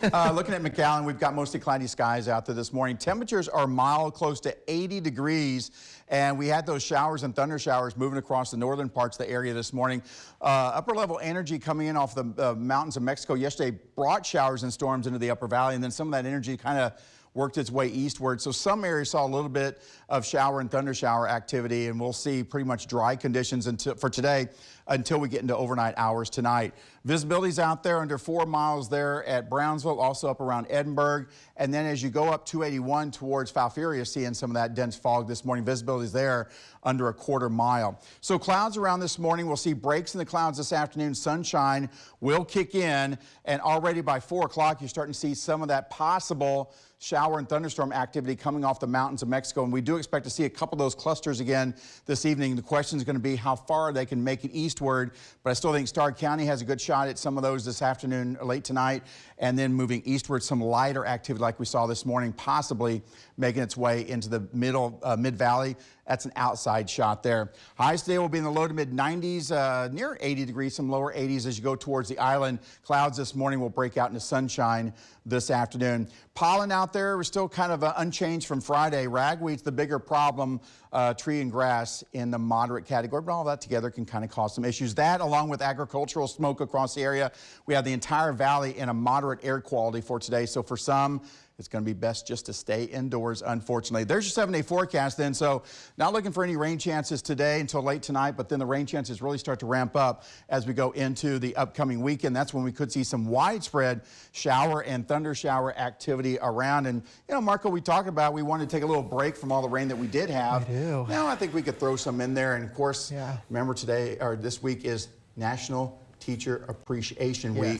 Uh, looking at McAllen, we've got mostly cloudy skies out there this morning. Temperatures are mild, close to 80 degrees, and we had those showers and thunder showers moving across the northern parts of the area this morning. Uh, upper level energy coming in off the uh, mountains of Mexico yesterday brought showers and storms into the upper valley, and then some of that energy kind of worked its way eastward. So some areas saw a little bit of shower and thunder shower activity, and we'll see pretty much dry conditions until, for today until we get into overnight hours tonight. Visibility's out there under four miles there at Brownsville, also up around Edinburg. And then as you go up 281 towards Falfurrias, seeing some of that dense fog this morning, visibility's there under a quarter mile. So clouds around this morning. We'll see breaks in the clouds this afternoon. Sunshine will kick in. And already by 4 o'clock, you're starting to see some of that possible shower and thunderstorm activity coming off the mountains of Mexico. And we do expect to see a couple of those clusters again this evening. The question is going to be how far they can make it eastward. But I still think Starr County has a good shot at some of those this afternoon, or late tonight, and then moving eastward, some lighter activity like we saw this morning, possibly making its way into the middle uh, mid valley. That's an outside shot there. Highs today will be in the low to mid 90s, uh, near 80 degrees, some lower 80s as you go towards the island. Clouds this morning will break out into sunshine this afternoon. Pollen out there is still kind of uh, unchanged from Friday. Ragweed's the bigger problem, uh, tree and grass in the moderate category, but all that together can kind of cause some issues. That, along with agricultural smoke across the area, we have the entire valley in a moderate air quality for today. So for some, it's going to be best just to stay indoors, unfortunately. There's your seven-day forecast then. So not looking for any rain chances today until late tonight, but then the rain chances really start to ramp up as we go into the upcoming weekend. That's when we could see some widespread shower and thunder shower activity around. And, you know, Marco, we talked about we wanted to take a little break from all the rain that we did have. We do. Now I think we could throw some in there. And, of course, yeah. remember today or this week is National Teacher Appreciation Yes. Week.